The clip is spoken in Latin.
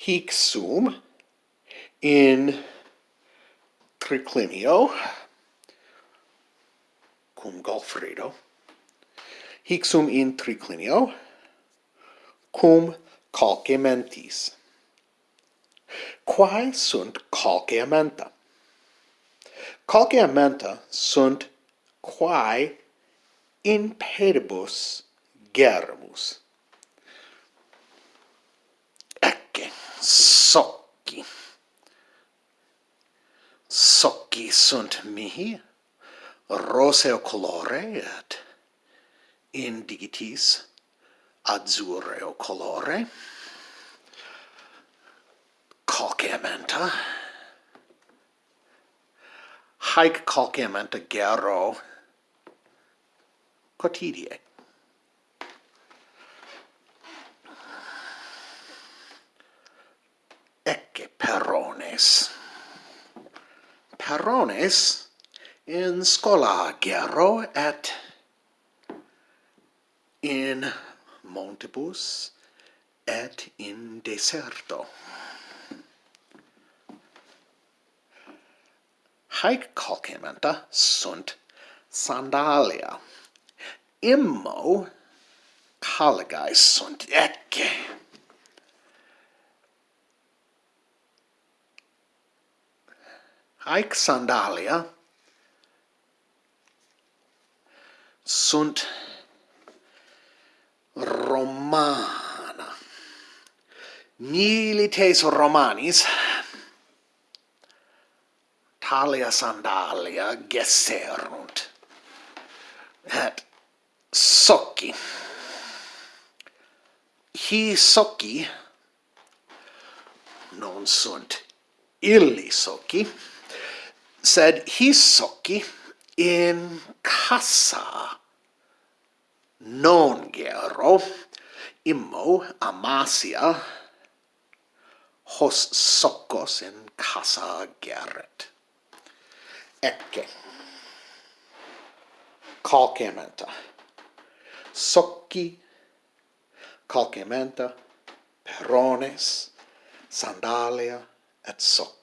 hic sum in triclinio cum Golfredo hic sum in triclinio cum calcementis. Quae sunt calceamenta? Calceamenta sunt quae in pedibus germus. socchi. Socchi sunt mihi, roseo colore et indigitis azzurreo colore, calcamenta, haec calcamenta gero quotidie. que Perones. Perones in scola gero et in montibus et in deserto. Haec calcementa sunt sandalia. Immo caligae sunt ecce. haec sandalia sunt romana. Milites romanis talia sandalia gesserunt. Et socci. Hi socci non sunt illi socci, said hisoki in casa. Non gero immo amasia hos soccos in casa geret. Ecce. Calcementa socci calcementa perones sandalia et soc.